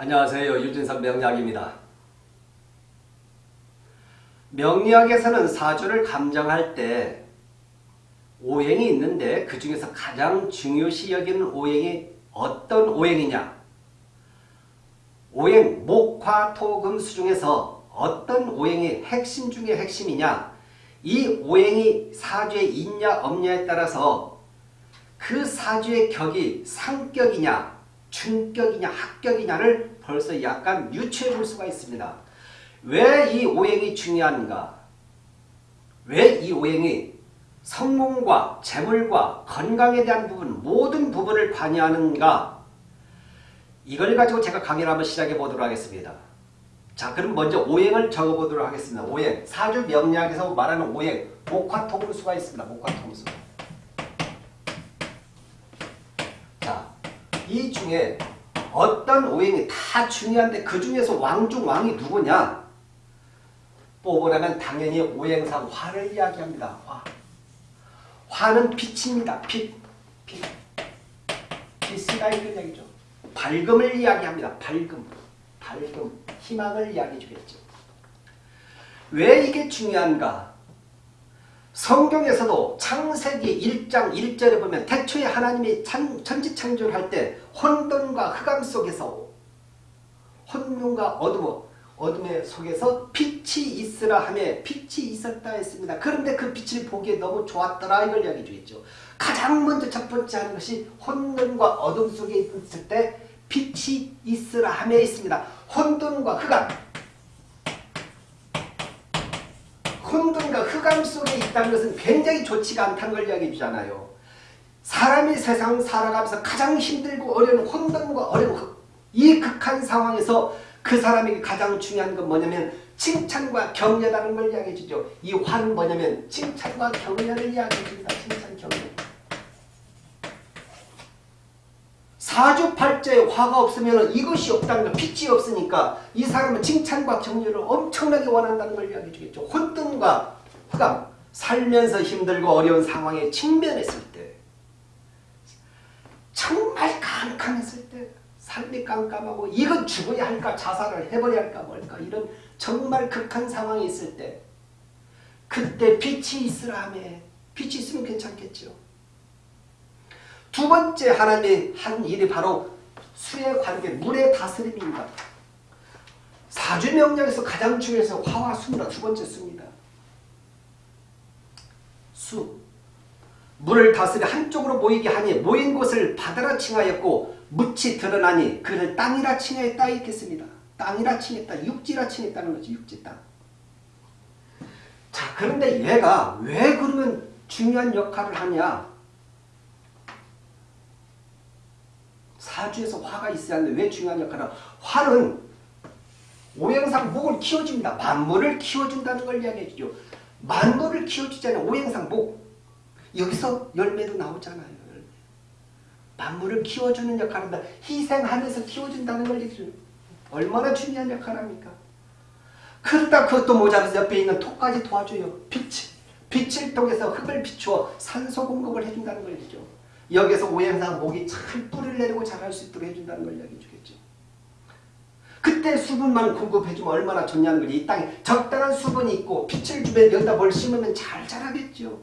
안녕하세요. 유진선 명리학입니다. 명리학에서는 사주를 감정할 때 오행이 있는데 그 중에서 가장 중요시 여기는 오행이 어떤 오행이냐 오행 목화토금수 중에서 어떤 오행이 핵심 중의 핵심이냐 이 오행이 사주에 있냐 없냐에 따라서 그 사주의 격이 상격이냐 중격이냐 합격이냐를 벌써 약간 유추해 볼 수가 있습니다. 왜 이 오행이 중요한가? 왜 이 오행이 성공과 재물과 건강에 대한 부분 모든 부분을 관여하는가? 이걸 가지고 제가 강의를 한번 시작해 보도록 하겠습니다. 자 그럼 먼저 오행을 적어보도록 하겠습니다. 오행 사주 명리학에서 말하는 오행 목화통수가 있습니다. 목화통수 이 중에 어떤 오행이 다 중요한데 그 중에서 왕 중 왕이 누구냐? 뽑으라면 당연히 오행상 화를 이야기합니다. 화. 화는 빛입니다. 빛. 빛. 빛이다 이런 얘기죠. 밝음을 이야기합니다. 밝음. 밝음. 희망을 이야기해 주겠죠. 왜 이게 중요한가? 성경에서도 창세기 1장 1절에 보면 태초에 하나님이 천지 창조를 할 때 혼돈과 흑암 속에서 혼돈과 어둠, 어둠의 속에서 빛이 있으라 하며 빛이 있었다 했습니다. 그런데 그 빛을 보기에 너무 좋았더라 이걸 이야기해 주겠죠. 가장 먼저 첫 번째 하는 것이 혼돈과 어둠 속에 있을 때 빛이 있으라 하며 있습니다. 혼돈과 흑암 흑암 속에 있다는 것은 굉장히 좋지가 않다는 걸 이야기해 주잖아요. 사람이 세상 살아가면서 가장 힘들고 어려운 혼돈과 어려운 이 극한 상황에서 그 사람에게 가장 중요한 건 뭐냐면 칭찬과 격려라는 걸 이야기해 주죠. 이 화는 뭐냐면 칭찬과 격려를 이야기해 줍니다. 칭찬, 격려. 사주팔자에 화가 없으면 이것이 없다는 거 빛이 없으니까 이 사람은 칭찬과 격려를 엄청나게 원한다는 걸 이야기해 주겠죠. 혼돈과 흑암 살면서 힘들고 어려운 상황에 직면했을 때 정말 캄캄했을 때 삶이 깜깜하고 이건 죽어야 할까 자살을 해버려야 할까 뭘까 이런 정말 극한 상황이 있을 때 그때 빛이 있으라 하며 빛이 있으면 괜찮겠죠. 두 번째 하나님이 한 일이 바로 수의 관계, 물의 다스림입니다. 사주명령에서 가장 중요해서 화와 수입니다. 두 번째 수입니다. 수. 물을 다스려 한쪽으로 모이게 하니 모인 곳을 바다라 칭하였고 묻이 드러나니 그를 땅이라 칭하였다 이렇겠습니다. 땅이라 칭했다. 육지라 칭했다는 거지. 육지 땅. 자 그런데 얘가 왜 그러면 중요한 역할을 하냐 사주에서 화가 있어야 하는데 왜 중요한 역할을 화는 오행상 목을 키워줍니다. 만물을 키워준다는 걸 이야기해 주죠. 만물을 키워주잖아요. 오행상 목. 여기서 열매도 나오잖아요. 만물을 키워주는 역할을. 희생하면서 키워준다는 걸. 얼마나 중요한 역할을 합니까? 그러다 그것도 모자라서 옆에 있는 토까지 도와줘요. 빛. 빛을 통해서 흙을 비추어 산소 공급을 해준다는 걸 얘기죠. 여기서 오행상 목이 잘 뿌리를 내리고 자랄 수 있도록 해준다는 걸 이야기해 주겠죠. 그때 수분만 공급해주면 얼마나 좋냐는 거지. 이 땅에 적당한 수분이 있고 빛을 주면 여기다 뭘 심으면 잘 자라겠죠.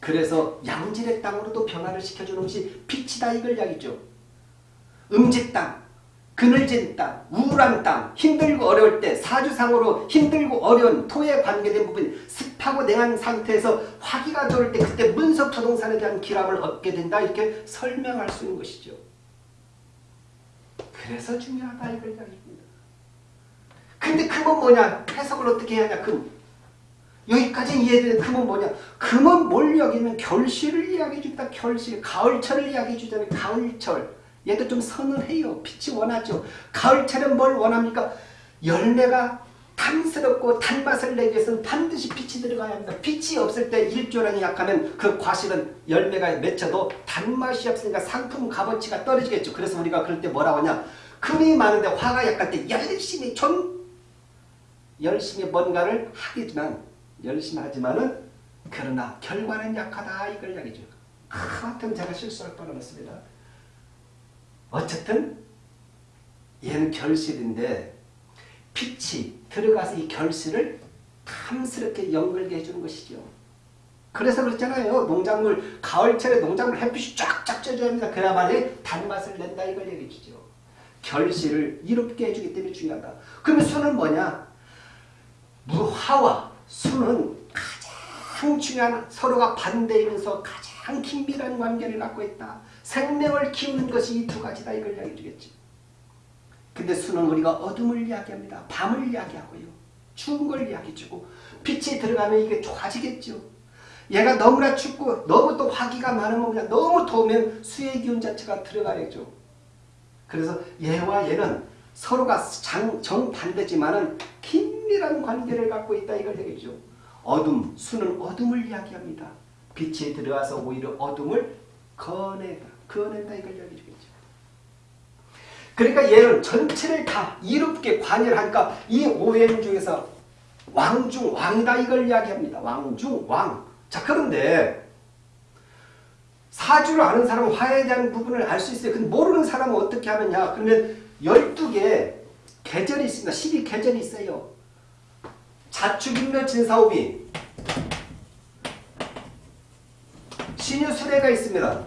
그래서 양질의 땅으로도 변화를 시켜주는 것이 빛이다 이걸 이야기죠. 음지 땅, 그늘진 땅, 우울한 땅, 힘들고 어려울 때 사주상으로 힘들고 어려운 토에 관계된 부분 습하고 냉한 상태에서 화기가 돌을 때 그때 문석토동산에 대한 기람을 얻게 된다 이렇게 설명할 수 있는 것이죠. 그래서 중요하다 이걸 이야기합니다. 근데 금은 뭐냐? 해석을 어떻게 해야 하냐? 금. 여기까지 이해되는 금은 뭐냐? 금은 뭘 이야기하면 결실을 이야기해 준다. 결실. 가을철을 이야기해 주잖아요. 가을철. 얘도 좀 서늘해요. 빛이 원하죠. 가을철은 뭘 원합니까? 열매가 탐스럽고 단맛을 내기 위해서는 반드시 빛이 들어가야 합니다. 빛이 없을 때 일조량이 약하면 그 과실은 열매가 맺혀도 단맛이 없으니까 상품 값어치가 떨어지겠죠. 그래서 우리가 그럴 때 뭐라고 하냐. 금이 많은데 화가 약할 때 열심히 좀 열심히 뭔가를 하겠지만 열심히 하지만은 그러나 결과는 약하다 이걸 이야기죠. 하여튼 제가 실수할 뻔했습니다. 어쨌든 얘는 결실인데 빛이 들어가서 이 결실을 탐스럽게 연결게 해주는 것이죠. 그래서 그렇잖아요. 농작물 가을철에 농작물 햇빛이 쫙쫙 쪄줘야 합니다. 그래야만이 단맛을 낸다 이걸 얘기해 주죠. 결실을 이롭게 해주기 때문에 중요하다. 그러면 수는 뭐냐? 무화와 수는 가장 중요한 서로가 반대이면서 가장 긴밀한 관계를 갖고 있다. 생명을 키우는 것이 이 두 가지다 이걸 이야기해 주겠지. 근데 수는 우리가 어둠을 이야기합니다. 밤을 이야기하고요. 추운 걸 이야기해주고 빛이 들어가면 이게 좋아지겠죠. 얘가 너무나 춥고 너무 또 화기가 많으면 그냥 너무 더우면 수의 기운 자체가 들어가야죠. 그래서 얘와 얘는 서로가 장, 정반대지만은 긴밀한 관계를 갖고 있다 이걸 얘기죠. 어둠, 수는 어둠을 이야기합니다. 빛이 들어와서 오히려 어둠을 거내다, 거낸다 이걸 이야기해주겠죠. 그러니까 얘는 전체를 다 이롭게 관여하니까 이 오행 중에서 왕중 왕이다 이걸 이야기합니다. 왕중 왕. 자 그런데 사주를 아는 사람은 화에 대한 부분을 알 수 있어요. 근데 모르는 사람은 어떻게 하느냐. 그러면 12개 계절이 있습니다. 12계절이 있어요. 자축인묘 진사오비 신유수레가 있습니다.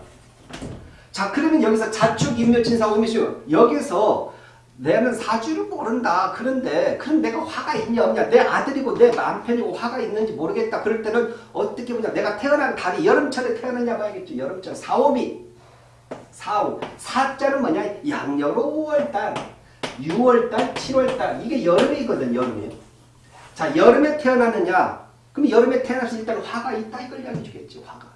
자 그러면 여기서 자축인묘 진사오비시요. 여기서 내는 사주를 모른다. 그런데 그럼 내가 화가 있냐 없냐 내 아들이고 내 남편이고 화가 있는지 모르겠다. 그럴 때는 어떻게 보냐 내가 태어난 달이 여름철에 태어났냐 봐야겠죠. 여름철 사오비 4, 5. 4자는 뭐냐? 양력으로 5월달, 6월달, 7월달. 이게 여름이거든, 여름이. 자, 여름에 태어났느냐? 그럼 여름에 태어나서 일단 화가 있다 이걸 이야기해 주겠지, 화가.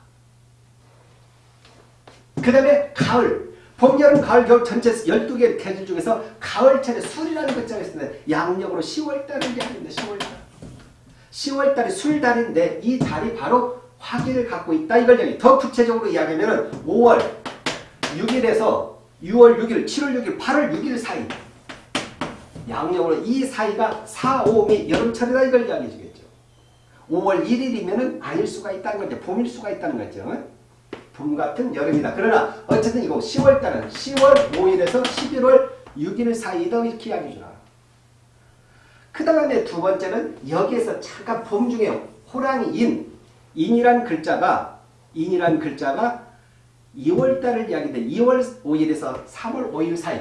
그 다음에 가을. 봄, 여름, 가을, 겨울 전체 12개의 계절 중에서 가을철에 술이라는 글자가 있습니다. 양력으로 10월달을 이야기합니다. 10월달. 10월달이 술달인데 이 달이 바로 화기를 갖고 있다. 이걸 이야기, 더 구체적으로 이야기하면 5월, 6일에서 6월 6일, 7월 6일, 8월 6일 사이 양력으로 이 사이가 4, 5, 미 여름철이다. 이걸 이야기해 주겠죠. 5월 1일이면 아닐 수가 있다는 거죠. 봄일 수가 있다는 거죠. 봄 같은 여름이다. 그러나 어쨌든 이거 10월달은 10월 5일에서 11월 6일 사이다 이렇게 이야기해 주라. 그 다음에 두 번째는 여기에서 잠깐 봄 중에 호랑이 인, 인이란 글자가 인이란 글자가 2월달을 이야기해 2월 5일에서 3월 5일 사이.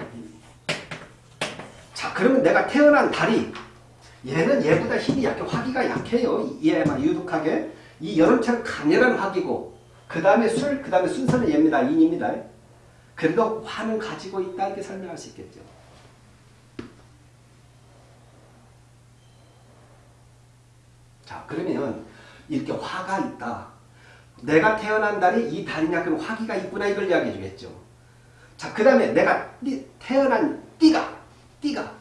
자 그러면 내가 태어난 달이 얘는 얘보다 힘이 약해 화기가 약해요. 얘만 유독하게 이 여름철 강렬한 화기고 그 다음에 술, 그 다음에 순서는 얘입니다. 인입니다. 그래도 화는 가지고 있다 이렇게 설명할 수 있겠죠. 자 그러면 이렇게 화가 있다. 내가 태어난 달이 이 달이냐 그럼 화기가 있구나 이걸 이야기해 주겠죠. 자 그 다음에 내가 태어난 띠가 띠가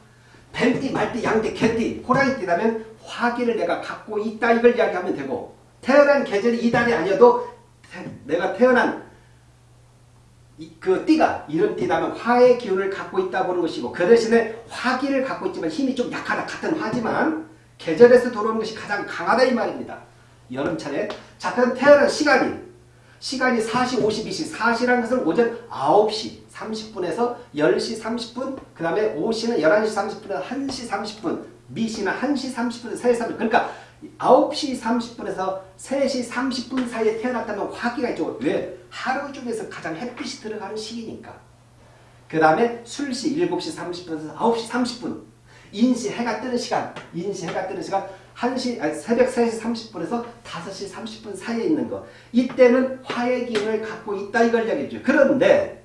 뱀띠, 말띠, 양띠, 개띠, 호랑이띠라면 화기를 내가 갖고 있다 이걸 이야기하면 되고 태어난 계절이 이 달이 아니어도 내가 태어난 그 띠가 이런 띠라면 화의 기운을 갖고 있다 보는 것이고 그 대신에 화기를 갖고 있지만 힘이 좀 약하다 같은 화지만 계절에서 들어오는 것이 가장 강하다 이 말입니다. 여름철에 자 그럼 태어난 시간이 시간이 4시 52시 4시라는 것은 오전 9시 30분에서 10시 30분 그 다음에 오시는 11시 30분에서 1시 30분 미시는 1시 30분에서 3시 30분 그러니까 9시 30분에서 3시 30분 사이에 태어났다면 화기가 있죠. 왜? 하루 중에서 가장 햇빛이 들어가는 시기니까. 그 다음에 술시 7시 30분에서 9시 30분. 인시 해가 뜨는 시간. 인시 해가 뜨는 시간. 1시, 아니, 새벽 3시 30분에서 5시 30분 사이에 있는 거. 이때는 화의 기운을 갖고 있다 이걸 이야기해줘요. 그런데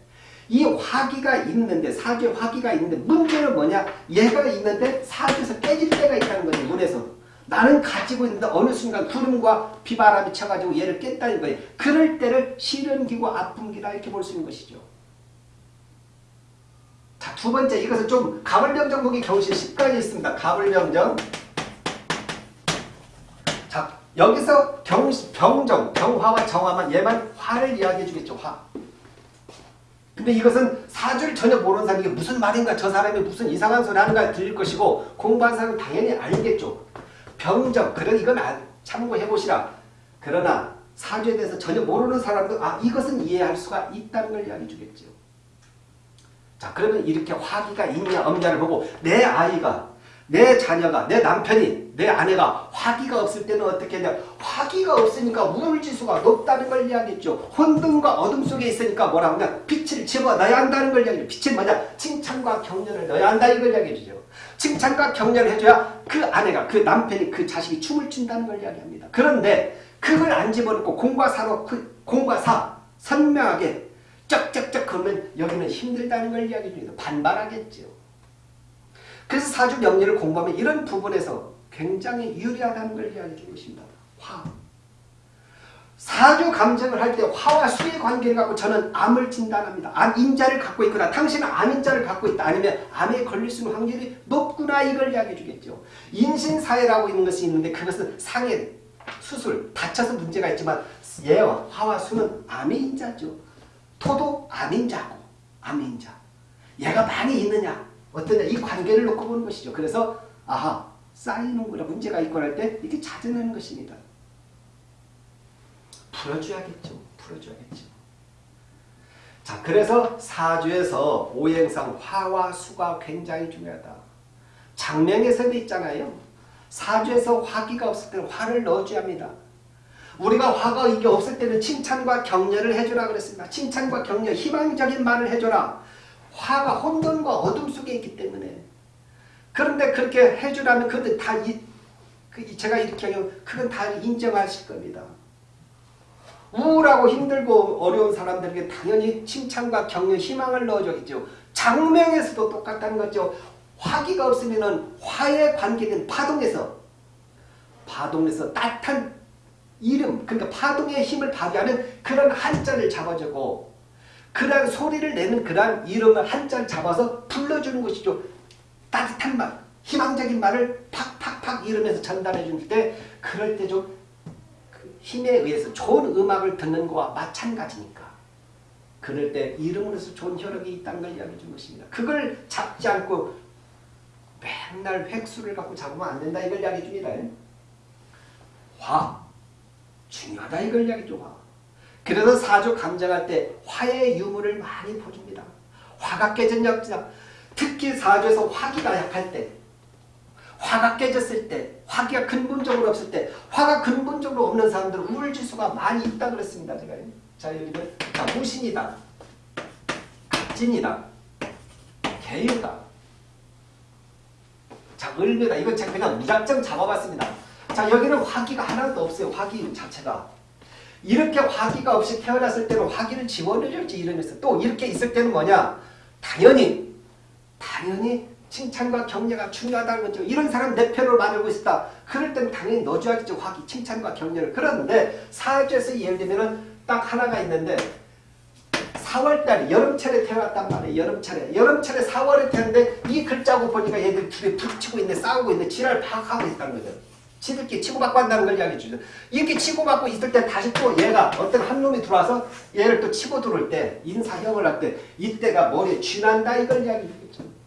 이 화기가 있는데 사주에 화기가 있는데 문제는 뭐냐? 얘가 있는데 사주에서 깨질 때가 있다는 거죠. 문에서. 나는 가지고 있는데 어느 순간 구름과 비바람이 쳐가지고 얘를 깼다는 거예요. 그럴 때를 시련기고 아픔기다 이렇게 볼 수 있는 것이죠. 자, 두 번째 이것은 좀 가불병정 보기 겨우시 10가지 있습니다. 가불병정. 자, 여기서 경, 병정, 경화와 정화만 얘만 화를 이야기해 주겠죠. 화. 근데 이것은 사주를 전혀 모르는 사람이 무슨 말인가 저 사람이 무슨 이상한 소리 하는가 들릴 것이고 공부한 사람은 당연히 알겠죠. 병정 그런 이건 참고해 보시라. 그러나 사주에 대해서 전혀 모르는 사람도 아 이것은 이해할 수가 있다는 걸 이야기해 주겠죠. 자 그러면 이렇게 화기가 있냐 없냐를 보고 내 아이가 내 자녀가 내 남편이 내 아내가 화기가 없을 때는 어떻게 하냐 화기가 없으니까 우울지수가 높다는 걸 이야기했죠. 혼돈과 어둠 속에 있으니까 뭐라고 하냐? 빛을 집어넣어야 한다는 걸 이야기해요. 빛은 뭐냐 칭찬과 격려를 넣어야 한다 이걸 이야기해주죠. 칭찬과 격려를 해줘야 그 아내가 그 남편이 그 자식이 춤을 춘다는 걸 이야기합니다. 그런데 그걸 안 집어넣고 공과 사로 그 공과 사 선명하게 쩍쩍쩍 그러면 여기는 힘들다는 걸 이야기해 줍니다. 반발하겠죠. 그래서 사주 명리를 공부하면 이런 부분에서 굉장히 유리하다는 걸 이야기해 있습니다. 화. 사주 감정을 할 때 화와 수의 관계를 갖고 저는 암을 진단합니다. 암 인자를 갖고 있거나 당신은 암 인자를 갖고 있다. 아니면 암에 걸릴 수 있는 확률이 높구나 이걸 이야기해 주겠죠. 인신사회라고 있는 것이 있는데 그것은 상해, 수술, 다쳐서 문제가 있지만 예와 화와 수는 암의 인자죠. 토도 암 인자고 암 인자. 얘가 많이 있느냐 어떠냐 이 관계를 놓고 보는 것이죠. 그래서 아하 쌓이는구나 문제가 있거나 할 때 이렇게 찾아내는 것입니다. 풀어줘야겠죠. 풀어줘야겠죠. 자 그래서 사주에서 오행상 화와 수가 굉장히 중요하다. 장명에서도 있잖아요. 사주에서 화기가 없을 때는 화를 넣어줘야 합니다. 우리가 화가 이게 없을 때는 칭찬과 격려를 해주라 그랬습니다. 칭찬과 격려, 희망적인 말을 해줘라. 화가 혼돈과 어둠 속에 있기 때문에 그런데 그렇게 해주라면 그건 다 이, 그 제가 이렇게 하면 그건 다 인정하실 겁니다. 우울하고 힘들고 어려운 사람들에게 당연히 칭찬과 격려, 희망을 넣어줘야죠. 장명에서도 똑같다는 거죠. 화기가 없으면 화에 관계된 파동에서 파동에서 따뜻한 이름, 그러니까 파동의 힘을 발휘하는 그런 한자를 잡아주고 그런 소리를 내는 그런 이름을 한자를 잡아서 불러주는 것이죠. 따뜻한 말, 희망적인 말을 팍팍팍 이러면서 전달해 줄 때 그럴 때좀 그 힘에 의해서 좋은 음악을 듣는 것과 마찬가지니까 그럴 때 이름으로서 좋은 혈액이 있다는 걸 이야기해 준 것입니다. 그걸 잡지 않고 맨날 획수를 갖고 잡으면 안 된다 이걸 이야기해 줍니다. 화, 중요하다 이걸 이야기죠. 그래서 사주 감정할 때 화의 유무를 많이 보줍니다. 화가 깨진 역자 특히 사주에서 화기가 약할 때 화가 깨졌을 때 화기가 근본적으로 없을 때 화가 근본적으로 없는 사람들은 우울지수가 많이 있다 그랬습니다. 제가 자 여기는 자, 무신이다. 갑진이다. 개유다. 자 을묘다. 이건 제가 그냥 무작정 잡아봤습니다. 자 여기는 화기가 하나도 없어요. 화기 자체가. 이렇게 화기가 없이 태어났을 때는 화기를 지원해줄지 이러면서 또 이렇게 있을 때는 뭐냐 당연히 당연히 칭찬과 격려가 중요하다는 거죠. 이런 사람 내 편으로 만들고 있다. 그럴 때는 당연히 넣어줘야겠죠. 화기, 칭찬과 격려를. 그런데 사주에서 예를 들면 딱 하나가 있는데 4월달에 여름철에 태어났단 말이에요. 여름철에. 여름철에 4월에 태어났는데 이 글자고 보니까 얘들 둘이 부딪히고 있네 싸우고 있네 지랄 파악하고 있다는 거죠. 지들끼리 치고받고 한다는 걸 이야기해 주죠. 이렇게 치고받고 있을 때 다시 또 얘가 어떤 한 놈이 들어와서 얘를 또 치고 들어올 때 인사형을 할 때 이때가 머리에 쥐난다 이걸 이야기해 주겠죠.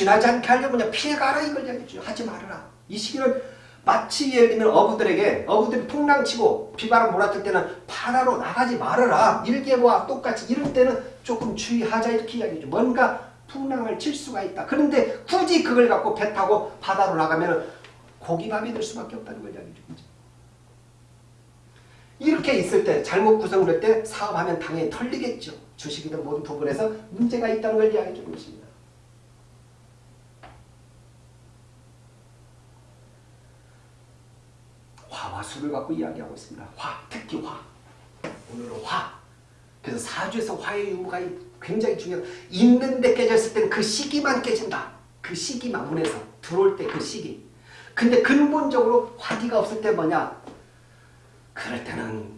쥐나지 않게 하려면 피해가라 이걸 이야기해 주죠. 하지 말아라. 이 시기는 마치 예를 들면 어부들에게 어부들이 풍랑치고 비바람 몰아칠 때는 바다로 나가지 말아라. 일개와 똑같이 이럴 때는 조금 주의하자 이렇게 이야기해 줘. 뭔가 풍랑을 칠 수가 있다. 그런데 굳이 그걸 갖고 배 타고 바다로 나가면 고기밥이 될 수밖에 없다는 걸 이야기해 주죠. 이렇게 있을 때 잘못 구성될 때 사업하면 당연히 털리겠죠. 주식이든 모든 부분에서 문제가 있다는 걸 이야기해 주는 것입니다. 수를 갖고 이야기하고 있습니다. 화, 특히 화. 오늘은 화. 그래서 사주에서 화의 유무가 굉장히 중요해요. 있는데 깨졌을 때는 그 시기만 깨진다. 그 시기만 문에서 들어올 때 그 시기. 근데 근본적으로 화기가 없을 때 뭐냐? 그럴 때는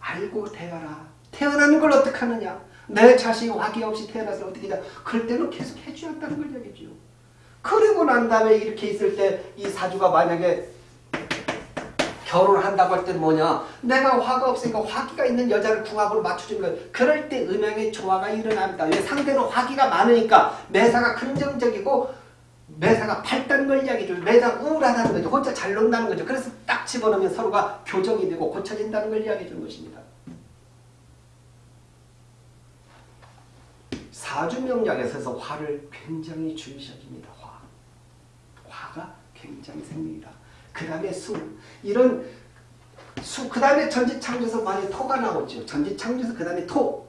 알고 태어라. 태어나는 걸 어떻게 하느냐? 내 자식이 화기 없이 태어나서 어떻게 하냐? 그럴 때는 계속 해줘야 한다는 걸 얘기죠. 그리고 난 다음에 이렇게 있을 때 이 사주가 만약에 결혼을 한다고 할 때는 뭐냐 내가 화가 없으니까 화기가 있는 여자를 궁합으로 맞춰주는 거예요. 그럴 때 음양의 조화가 일어납니다. 왜 상대로 화기가 많으니까 매사가 긍정적이고 매사가 밝다는 걸 이야기죠. 매사 우울하다는 거죠. 혼자 잘 논다는 거죠. 그래서 딱 집어넣으면 서로가 교정이 되고 고쳐진다는 걸 이야기해 주는 것입니다. 사주명략에서 화를 굉장히 중시합니다. 화. 화가 굉장히 생명이다. 그 다음에 수. 이런 수, 그 다음에 전지창조에서 많이 토가 나오죠. 전지창조에서 그 다음에 토.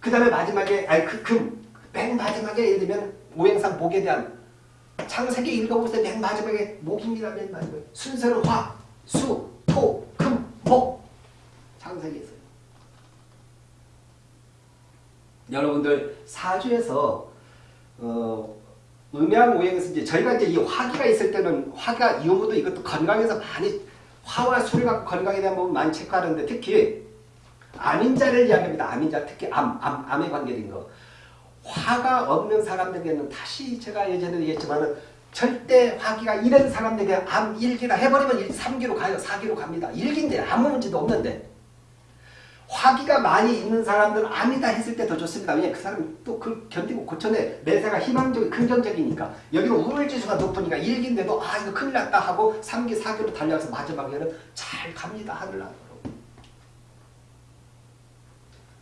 그 다음에 마지막에, 아니, 그, 금. 맨 마지막에 예를 들면 오행상 목에 대한 창세기 읽어보세요. 맨 마지막에 목입니다. 맨 마지막에. 순서는 화, 수, 토, 금, 목. 창세기에서. 여러분들 사주에서 어, 음양오행에서 이제 저희가 이제 이 화기가 있을 때는 화가 유무도 이것도 건강에서 많이 화와 수를 갖고 건강에 대한 부분 많이 체크하는데 특히 암인자를 이야기합니다. 암인자 특히 암, 암, 암에 관계된 거. 화가 없는 사람들에게는 다시 제가 예전에 얘기했지만 절대 화기가 이런 사람들에게 암 1기라 해버리면 3기로 가요. 4기로 갑니다. 1기인데 아무 문제도 없는데 화기가 많이 있는 사람들은 암이다 했을 때 더 좋습니다. 왜냐 그 사람 또그 견디고 고쳐내 매사가 희망적이 긍정적이니까 여기는 우울지수가 높으니까 1기인데도 아 이거 큰일 났다 하고 3기 4기로 달려가서 마지막에는 잘 갑니다. 하늘나라로.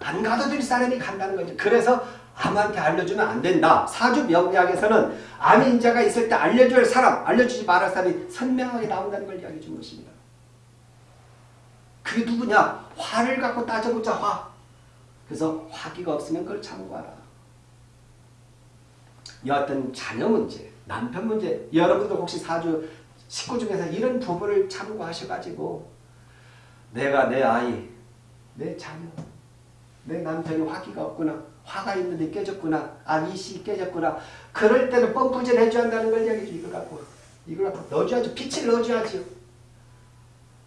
안될 사람이 간다는 거죠. 그래서 암한테 알려주면 안 된다. 사주 명리학에서는 암 인자가 있을 때할 사람, 알려주지 말할 사람이 선명하게 나온다는 걸 이야기해 준 것입니다. 그게 누구냐? 화를 갖고 따져보자 화. 그래서 화기가 없으면 그걸 참고하라. 여하튼 자녀 문제, 남편 문제 여러분들 혹시 사주 식구 중에서 이런 부분을 참고하셔가지고 내가 내 아이, 내 자녀, 내 남편이 화기가 없구나. 화가 있는데 깨졌구나. 아, 이씨 깨졌구나. 그럴 때는 펌프질 해줘야 한다는 걸 이야기죠. 이걸 갖고. 이걸 갖고 넣어줘야죠. 빛을 넣어줘야죠.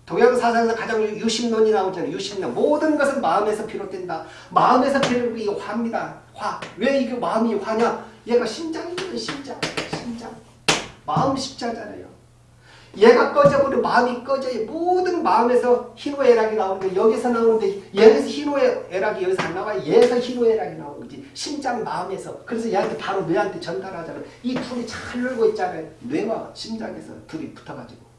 동양사상에서 가장 유심론이 나오잖아요. 유심론. 모든 것은 마음에서 비롯된다. 마음에서 비롯된 게 화입니다. 화. 왜 이게 마음이 화냐? 얘가 심장이거든, 심장. 심장. 마음 십자잖아요. 얘가 꺼져버리면 마음이 꺼져요. 모든 마음에서 희노애락이 나오는데 여기서 나오는데 얘에서 희노애락이 여기서 안 나와요. 얘에서 희노애락이 나오는 거지. 심장 마음에서. 그래서 얘한테 바로 뇌한테 전달하잖아요. 이 둘이 잘 놀고 있잖아요. 뇌와 심장에서 둘이 붙어가지고.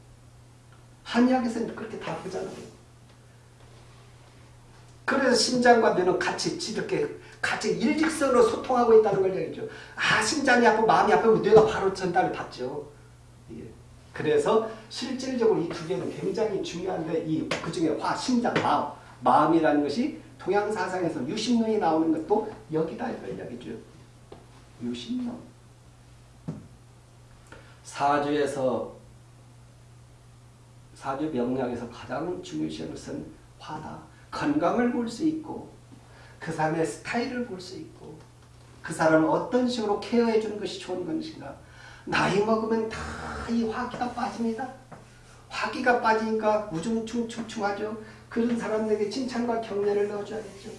한의학에서는 그렇게 다 보잖아요. 그래서 심장과 뇌는 같이 이렇게 같이 일직선으로 소통하고 있다는 걸 얘기죠. 아 심장이 아프고 마음이 아프면 뇌가 바로 전달을 받죠. 예. 그래서 실질적으로 이 두 개는 굉장히 중요한데 이 그중에 화, 심장, 마음, 마음이라는 것이 동양사상에서 유심론이 나오는 것도 여기다 이야기죠. 유심론. 사주에서 사주 명략에서 가장 중요시하는 것은 화다. 건강을 볼 수 있고 그 사람의 스타일을 볼 수 있고 그 사람을 어떤 식으로 케어해 주는 것이 좋은 것인가. 나이 먹으면 다 이 화기가 빠집니다. 화기가 빠지니까 우중충충충하죠. 그런 사람들에게 칭찬과 격려를 넣어줘야겠죠.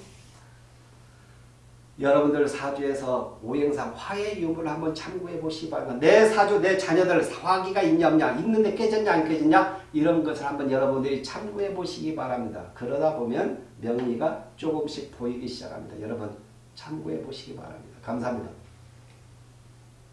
여러분들 사주에서 오행상 화의 유무를 한번 참고해 보시기 바랍니다. 내 사주, 내 자녀들 화기가 있냐 없냐, 있는데 깨졌냐 안 깨졌냐 이런 것을 한번 여러분들이 참고해 보시기 바랍니다. 그러다 보면 명리가 조금씩 보이기 시작합니다. 여러분 참고해 보시기 바랍니다. 감사합니다.